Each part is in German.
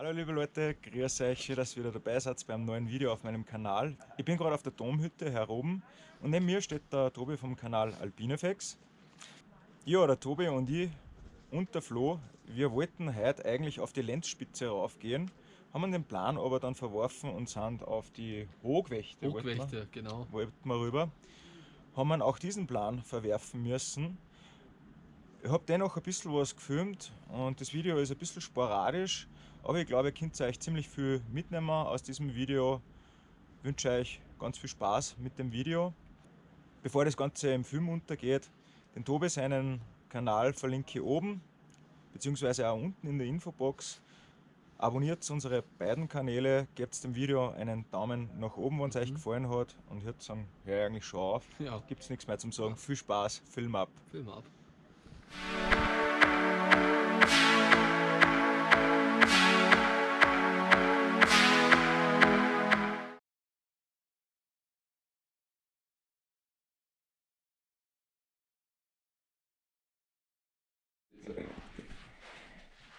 Hallo liebe Leute, grüß euch, schön, dass ihr wieder dabei seid beim neuen Video auf meinem Kanal. Ich bin gerade auf der Domhütte hier oben und neben mir steht der Tobi vom Kanal Alpinefex. Ja, der Tobi und ich und der Flo, wir wollten heute eigentlich auf die Lenzspitze raufgehen, haben den Plan aber dann verworfen und sind auf die Hochwächte, Hochwächte wollten wir, genau. wollten wir rüber. Haben auch diesen Plan verwerfen müssen. Ich habe dennoch ein bisschen was gefilmt und das Video ist ein bisschen sporadisch, aber ich glaube, ihr könnt euch ziemlich viel mitnehmen aus diesem Video. Ich wünsche euch ganz viel Spaß mit dem Video. Bevor das Ganze im Film untergeht, den Tobi seinen Kanal verlinke ich oben, beziehungsweise auch unten in der Infobox. Abonniert unsere beiden Kanäle, gebt dem Video einen Daumen nach oben, wenn es mhm. euch gefallen hat. Und würde sagen, hör eigentlich schon auf. Ja. Gibt es nichts mehr zum sagen. Viel Spaß, Film ab. Film ab.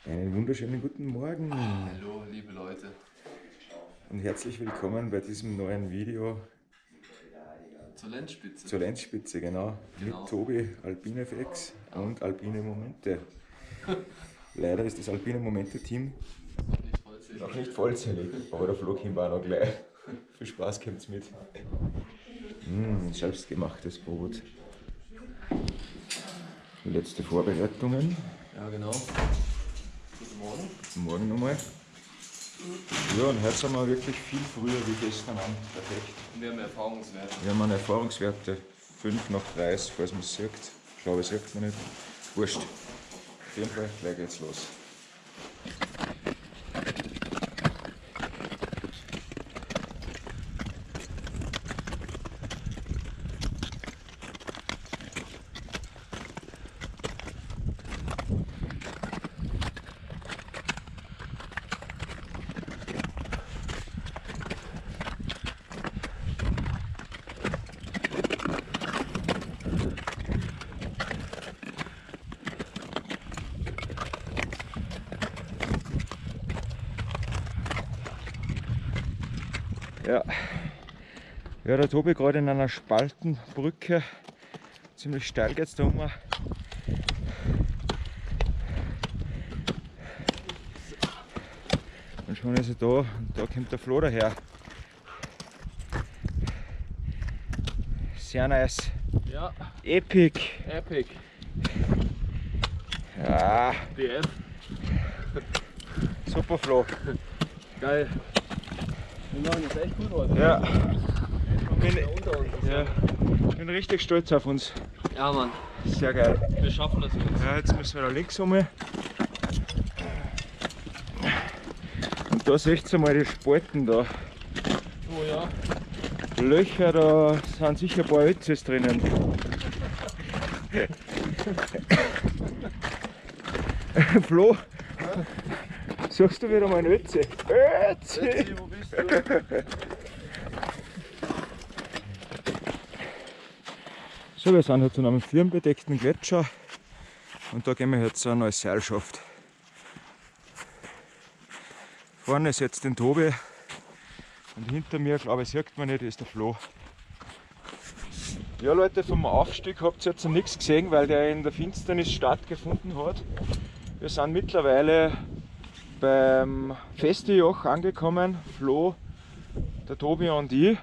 Einen wunderschönen guten Morgen. Hallo, liebe Leute. Und herzlich willkommen bei diesem neuen Video. Zur Lenzspitze. Zur Lenzspitze, genau. genau. Mit Tobi, Alpinefx ja. und Alpine Momente. Leider ist das Alpine Momente-Team noch nicht vollzählig. Noch nicht vollzählig, aber der Flug hin war noch gleich. Viel Spaß kommt's mit. Mmh, selbstgemachtes Brot. Letzte Vorbereitungen. Ja, genau. Morgen. Morgen nochmal. Ja, und heute sind wir wirklich viel früher wie gestern an. Perfekt. Und wir haben Erfahrungswerte. Wir haben eine Erfahrungswerte 5 nach 30, falls man es sieht. Ich glaube, es sieht man nicht. Wurscht. Auf jeden Fall, gleich geht's los. Ja. ja, der Tobi gerade in einer Spaltenbrücke. Ziemlich steil geht es da um. Und schon ist er da und da kommt der Flo daher. Sehr nice. Ja. Epic. Epic. Ja. BF. Super Flo. Geil. Wir machen das echt gut heute. Ja. Bin, ja. bin richtig stolz auf uns. Ja, Mann. Sehr geil. Wir schaffen das jetzt. Ja, jetzt müssen wir da links um. Und da seht ihr mal die Spalten da. Oh ja. Löcher, da sind sicher ein paar Ötzes drinnen. Flo, suchst du wieder mal ein Ötze? Ötze! Ötzi, wo bist du? So, wir sind jetzt an einem firnbedeckten Gletscher und da gehen wir jetzt eine neue Seilschaft. Vorne ist jetzt den Tobi und hinter mir, glaube ich, sieht man nicht, ist der Flo. Ja Leute, vom Aufstieg habt ihr jetzt noch nichts gesehen, weil der in der Finsternis stattgefunden hat. Wir sind mittlerweile beim Festejoch angekommen, Flo, der Tobi und ich.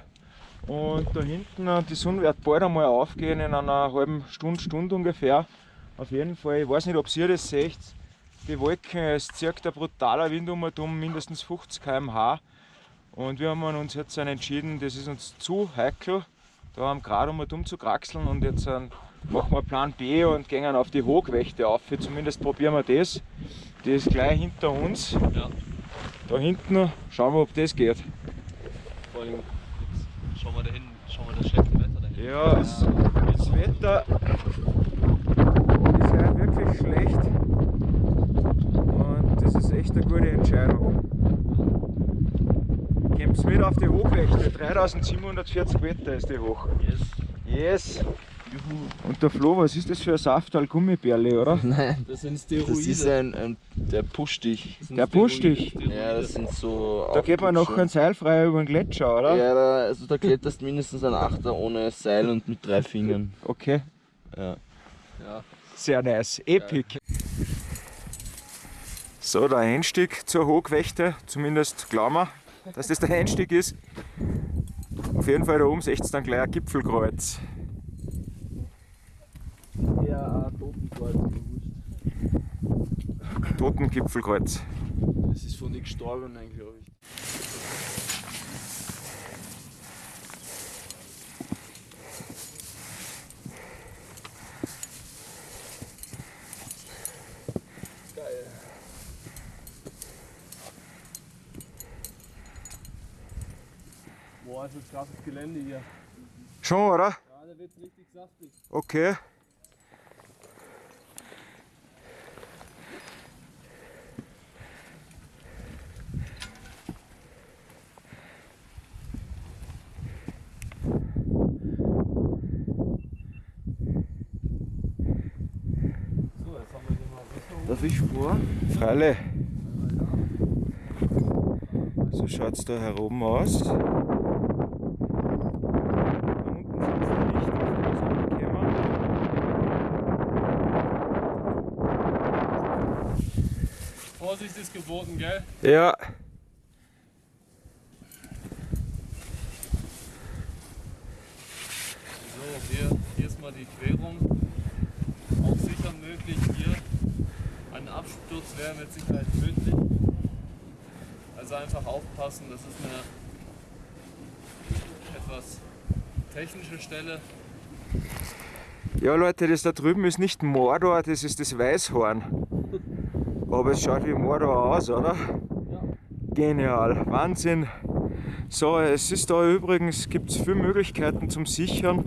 Und da hinten, die Sonne wird bald einmal aufgehen, in einer halben Stunde, Stunde ungefähr. Auf jeden Fall, ich weiß nicht, ob ihr das seht, die Wolken, es zirkt ein brutaler Wind um und um, mindestens 50 km/h. Und wir haben uns jetzt entschieden, das ist uns zu heikel, da haben gerade um und um zu kraxeln und jetzt machen wir Plan B und gehen auf die Hochwächte auf. Zumindest probieren wir das. Die ist gleich hinter uns. Ja. Da hinten schauen wir, ob das geht. Vor allem, jetzt schauen wir da hinten, schauen wir das schlechte Wetter dahin. Ja, das, das Wetter ist halt wirklich schlecht. Und das ist echt eine gute Entscheidung. Kommt mit auf die Hochwächte, 3740 Meter ist die hoch. Yes. Yes. Und der Flo, was ist das für ein Saftal Gummibärle, oder? Nein, Das sind das Steroide. ist ein, ein der pusht dich. Das sind Der pusht dich. Steroide. Ja, das sind so. Da geht man noch Aufputschen. ein Seil frei über den Gletscher, oder? Ja, da, also da kletterst mindestens ein Achter ohne Seil und mit drei Fingern. Okay, Ja. Ja. sehr nice, epic. So, der Einstieg zur Hochwächte, zumindest glauben wir, dass das der Einstieg ist. Auf jeden Fall da oben seht ihr dann gleich ein Gipfelkreuz. Ja, ein Totenkreuz, aber wurscht. Totengipfelkreuz. Das ist von nichts gestorben, glaube ich. Geil. Boah, ist das krasses Gelände hier. Schon, oder? Ja, da wird's richtig saftig. Okay. So, jetzt haben wir hier mal Sicherung. Darf ich Freile. So schaut es da heroben aus. Da unten sind die Lichter, die das angekommen. Vorsicht ist geboten, gell? Ja, So, hier, hier ist mal die Querung. Auch sicher möglich. Hier ein Absturz wäre mit Sicherheit möglich. Also einfach aufpassen, das ist eine etwas technische Stelle. ja Leute, das da drüben ist nicht Mordor, das ist das Weißhorn. Aber es schaut wie Mordor aus, oder? Ja. Genial, Wahnsinn. So, es ist da übrigens, gibt es viele Möglichkeiten zum Sichern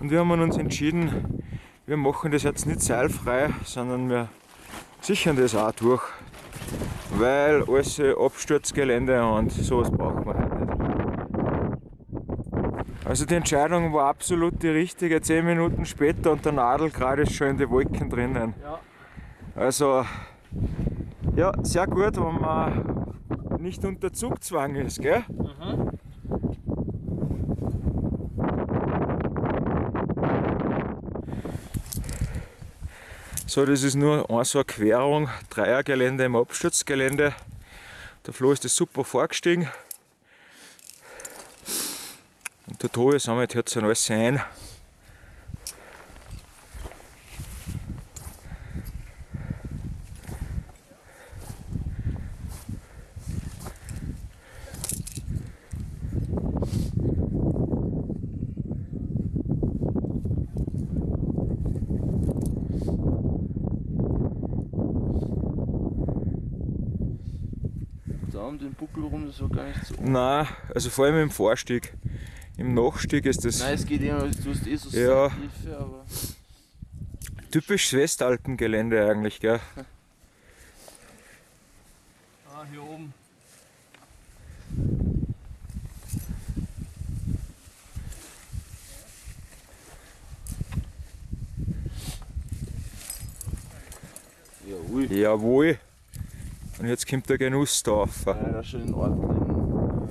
und wir haben uns entschieden, wir machen das jetzt nicht seilfrei, sondern wir sichern das auch durch, weil alles Absturzgelände und sowas brauchen wir halt nicht. Also die Entscheidung war absolut die richtige, zehn Minuten später und der Nadelgrad ist schon in die Wolken drinnen. Ja. Also, ja, sehr gut, wenn man nicht unter Zugzwang ist, gell? Mhm. So, das ist nur eine so eine Querung, Dreiergelände im Absturzgelände. Der Flo ist das super vorgestiegen. Und der Tobi sammelt jetzt alles ein. Um den Buckel rum, das war gar nicht so. Nein, also vor allem im Vorstieg. Im Nachstieg ist das Nein, es geht eh noch, du hast eh so Ja. Seithilfe, aber. typisch Westalpengelände eigentlich, gell? Ah, hier oben. Ja, ui. Jawohl. Und jetzt kommt der Genuss da rauf. Ja, schon in Ordnung.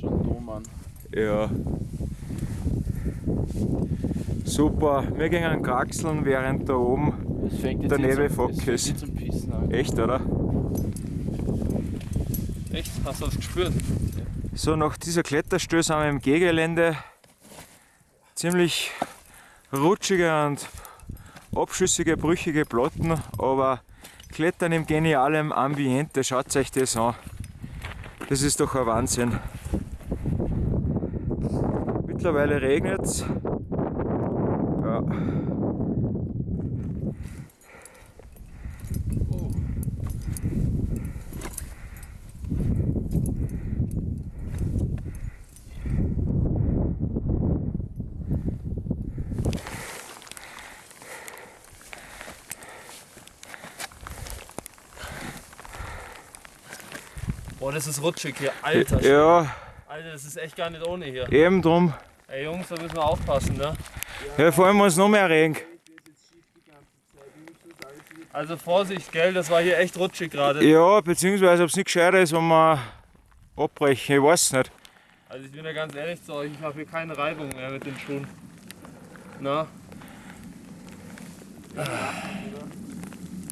Schon Dom an. Ja. Super. Wir gehen kraxeln, während da oben. Der es fängt ist-. Echt, oder? Echt? Hast du das gespürt? So, nach dieser Kletterstöße sind wir im Gehgelände. Ziemlich rutschige und abschüssige, brüchige Platten, aber Klettern im genialen Ambiente, schaut euch das an. Das ist doch ein Wahnsinn. Mittlerweile regnet es. Ja. Das ist rutschig hier. Alter, ja, Alter, das ist echt gar nicht ohne hier. eben drum. Ey Jungs, da müssen wir aufpassen, ne? Ja, vor allem wenn es noch mehr regnet. Also Vorsicht, gell, das war hier echt rutschig gerade. Ja, beziehungsweise ob es nicht gescheiter ist, wenn wir abbrechen, ich weiß nicht. Also ich bin ja ganz ehrlich zu euch, ich habe hier keine Reibung mehr mit den Schuhen. Na?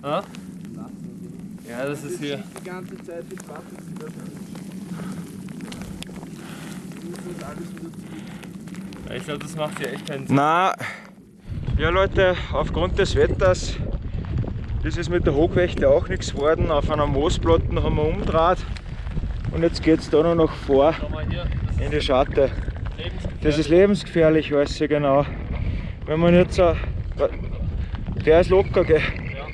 Ah? Ja, das ist hier. Die ganze Zeit mit Wasser Ja, Ich glaube, das macht hier echt keinen Sinn. Na, ja Leute, aufgrund des Wetters ist es mit der Hochwächte auch nichts geworden. Auf einer Moosplatten haben wir umdraht und jetzt geht es da nur noch vor das in die ist Schatte. Das ist lebensgefährlich, weiß ich genau. Wenn man jetzt so. Der ist locker, gell? Ja.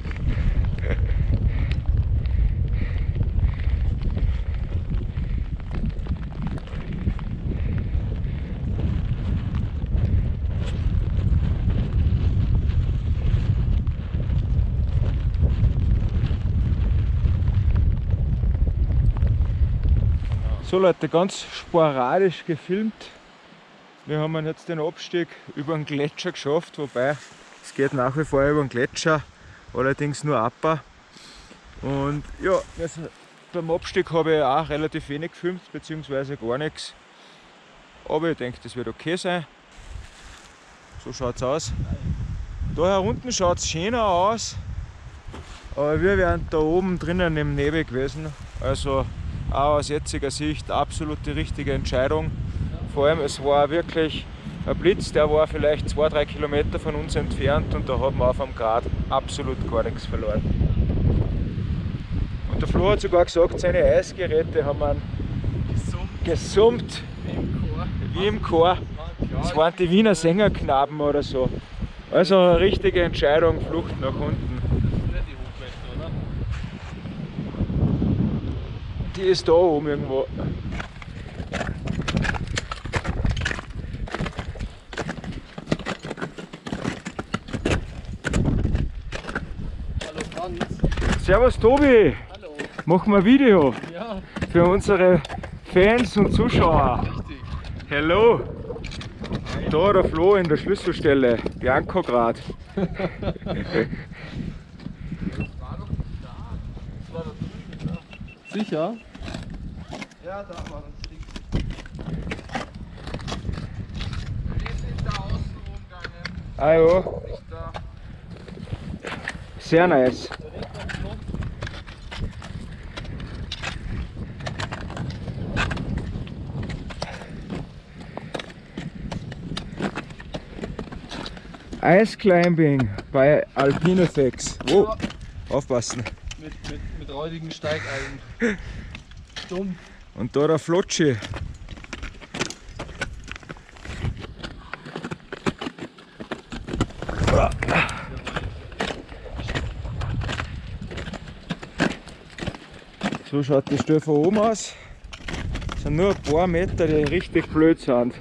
So Leute, ganz sporadisch gefilmt. Wir haben jetzt den Abstieg über den Gletscher geschafft, wobei es geht nach wie vor über den Gletscher, allerdings nur ab. Und ja, also beim Abstieg habe ich auch relativ wenig gefilmt, beziehungsweise gar nichts. Aber ich denke, das wird okay sein. So schaut es aus. Da herunten schaut es schöner aus, aber wir wären da oben drinnen im Nebel gewesen. Also auch aus jetziger Sicht absolut die richtige Entscheidung. Vor allem, es war wirklich ein Blitz, der war vielleicht zwei, drei Kilometer von uns entfernt und da haben wir auf am Grad absolut gar nichts verloren. Und der Flo hat sogar gesagt, seine Eisgeräte haben einen gesummt wie im Chor. Das waren die Wiener Sängerknaben oder so. Also eine richtige Entscheidung, Flucht nach unten. Nicht die Hochwächte, oder? Die ist da oben irgendwo. Hallo Franz. Servus Tobi, Hallo. machen wir ein Video Ja, für unsere Fans und Zuschauer. richtig. Hello! Da der Flo in der Schlüsselstelle, Bianco grad. Sicher? Ja, da war das Ding. Wir sind da außen rumgegangen. Ja, Nicht da. sehr nice. Ice Climbing bei Alpinofex. Wow, aufpassen. Mit, mit, räudigen Steigeilen. Dumm. Und da der Flotschi. So schaut die Stelle von oben aus. Es sind nur ein paar Meter, die richtig blöd sind.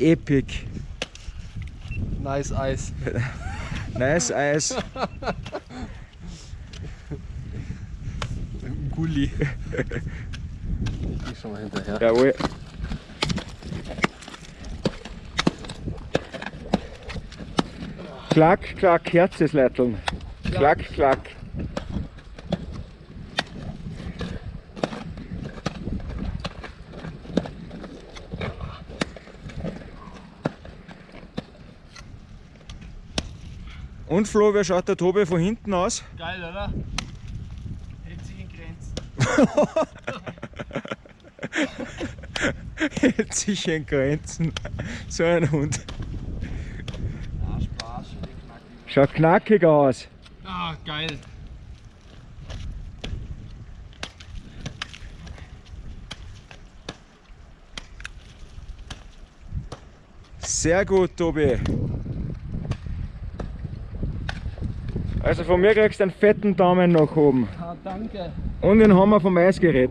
Epic. Nice Eis. Nice Eis. Gulli. Ich geh schon mal hinterher. Jawohl. Klack, klack, Herzesleiteln. Klack, klack. Und Flo, wer schaut der Tobi von hinten aus? Geil, oder? Hält sich in Grenzen. Hält sich in Grenzen. So ein Hund. Ah, Spaß. Schaut knackig aus. Ah, geil. Sehr gut, Tobi. Also von mir kriegst du einen fetten Daumen nach oben. Ah, danke. Und den Hammer vom Eisgerät.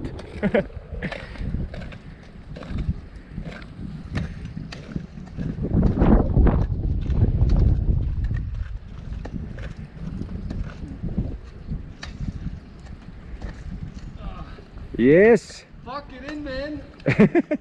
Ah. yes! Fuck it in, man!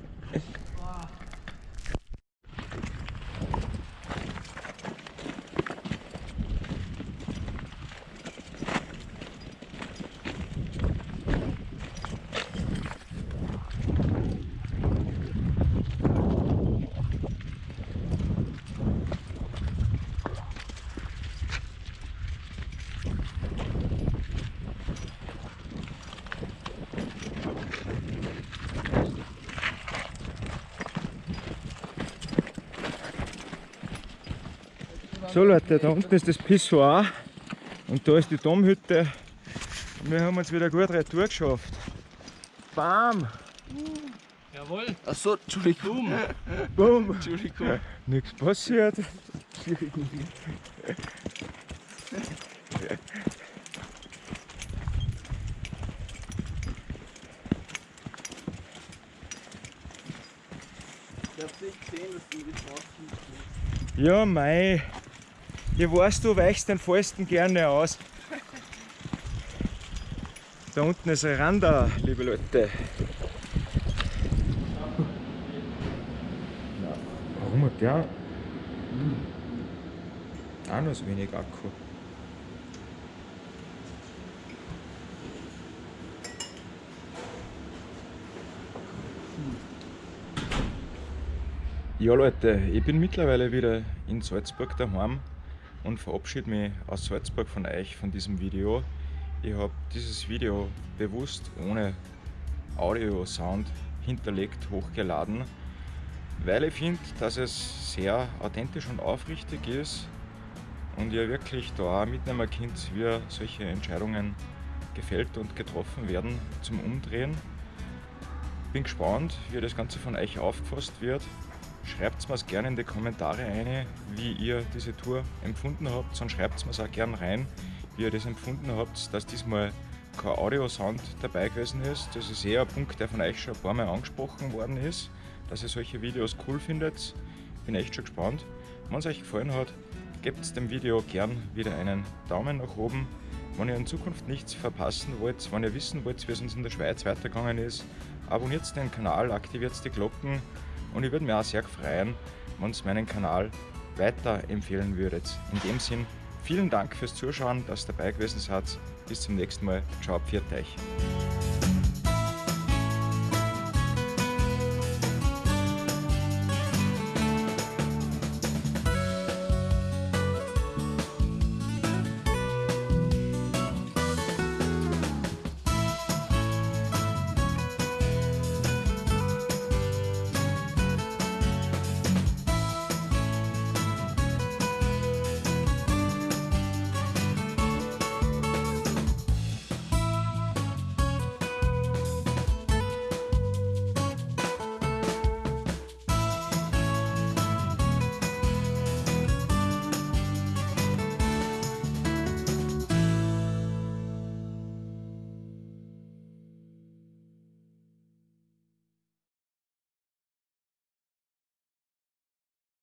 So Leute, da unten ist das Pissoir und da ist die Domhütte. Und wir haben uns wieder gut retour geschafft. Bam! Jawohl! Achso, Entschuldigung. Boom! Entschuldigung. Nichts passiert. Ich hab's nicht gesehen, dass du die Straße Ja, mei. Ich weiß, du weichst den Falsten gerne aus. Da unten ist ein Randa, liebe Leute. Warum hat der auch noch so wenig Akku? Ja Leute, ich bin mittlerweile wieder in Salzburg daheim und verabschiede mich aus Salzburg von euch von diesem Video. Ich habe dieses Video bewusst ohne Audio, Sound hinterlegt, hochgeladen, weil ich finde, dass es sehr authentisch und aufrichtig ist und ihr wirklich da mitnehmen könnt, wie solche Entscheidungen gefällt und getroffen werden zum Umdrehen. Bin gespannt, wie das Ganze von euch aufgefasst wird. Schreibt mir es gerne in die Kommentare rein, wie ihr diese Tour empfunden habt. Sonst schreibt mir es auch gerne rein, wie ihr das empfunden habt, dass diesmal kein Audio-Sound dabei gewesen ist. Das ist eher ein Punkt, der von euch schon ein paar Mal angesprochen worden ist, dass ihr solche Videos cool findet. Bin echt schon gespannt. Wenn es euch gefallen hat, gebt dem Video gern wieder einen Daumen nach oben. Wenn ihr in Zukunft nichts verpassen wollt, wenn ihr wissen wollt, wie es uns in der Schweiz weitergegangen ist, abonniert den Kanal, aktiviert die Glocken und ich würde mich auch sehr freuen, wenn ihr meinen Kanal weiterempfehlen würdet. In dem Sinn, vielen Dank fürs Zuschauen, dass ihr dabei gewesen seid. Bis zum nächsten Mal. Ciao, pfiat euch.